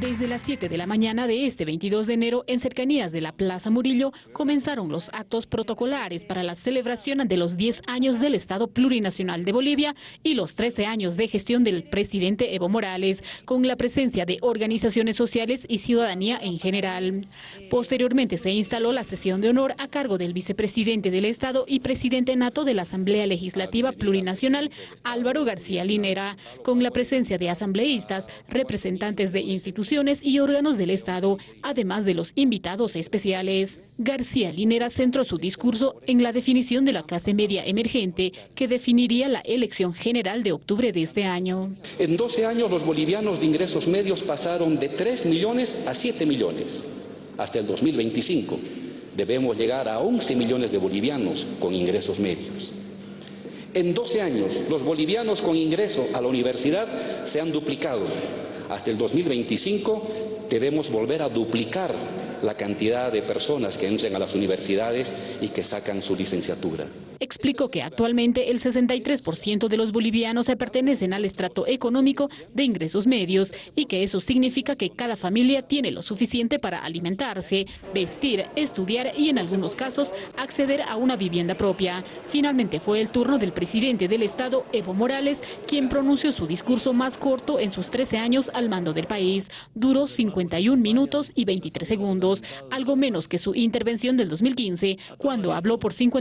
Desde las 7 de la mañana de este 22 de enero, en cercanías de la Plaza Murillo, comenzaron los actos protocolares para la celebración de los 10 años del Estado Plurinacional de Bolivia y los 13 años de gestión del presidente Evo Morales, con la presencia de organizaciones sociales y ciudadanía en general. Posteriormente se instaló la sesión de honor a cargo del vicepresidente del Estado y presidente nato de la Asamblea Legislativa Plurinacional, Álvaro García Linera, con la presencia de asambleístas, representantes de instituciones y órganos del Estado, además de los invitados especiales. García Linera centró su discurso en la definición de la clase media emergente que definiría la elección general de octubre de este año. En 12 años los bolivianos de ingresos medios pasaron de 3 millones a 7 millones. Hasta el 2025 debemos llegar a 11 millones de bolivianos con ingresos medios. En 12 años, los bolivianos con ingreso a la universidad se han duplicado hasta el 2025 debemos volver a duplicar la cantidad de personas que entren a las universidades y que sacan su licenciatura. Explicó que actualmente el 63% de los bolivianos pertenecen al estrato económico de ingresos medios y que eso significa que cada familia tiene lo suficiente para alimentarse, vestir, estudiar y en algunos casos acceder a una vivienda propia. Finalmente fue el turno del presidente del Estado, Evo Morales, quien pronunció su discurso más corto en sus 13 años al mando del país. Duró 51 minutos y 23 segundos, algo menos que su intervención del 2015, cuando habló por 50